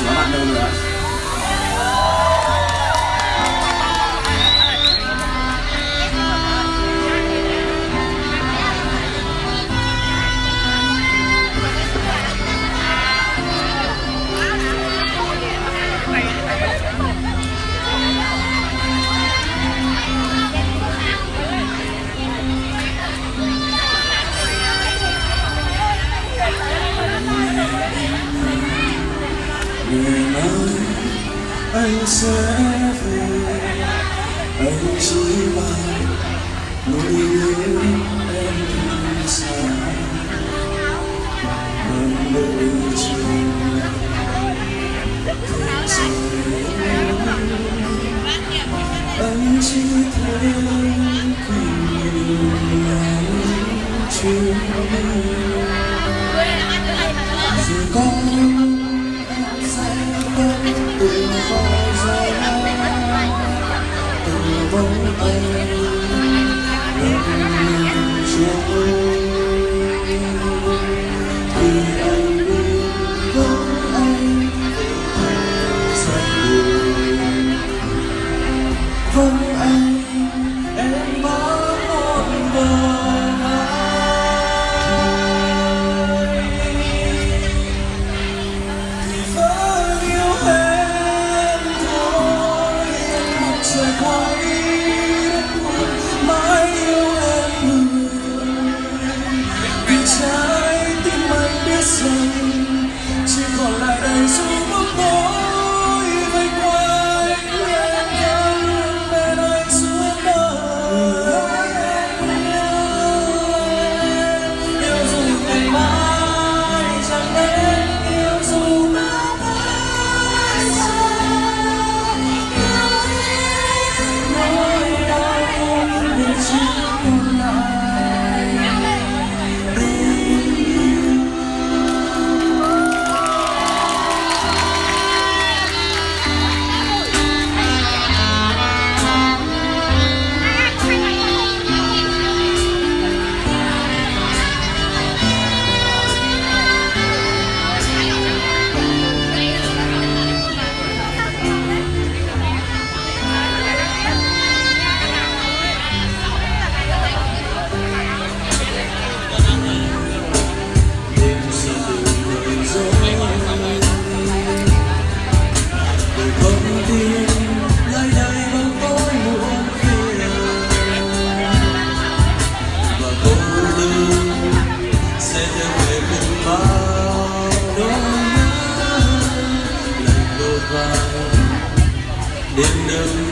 chỉ có bạn đâu nữa người nói anh sẽ về. Anh chỉ mong nỗi nhớ em đi xa. Bằng đợi chờ anh chỉ thấy cùng nhiều ngày chưa rồi bóng anh gần trôi thì anh đi vắng anh giật buồn vắng anh em mãi một đời Say what? windows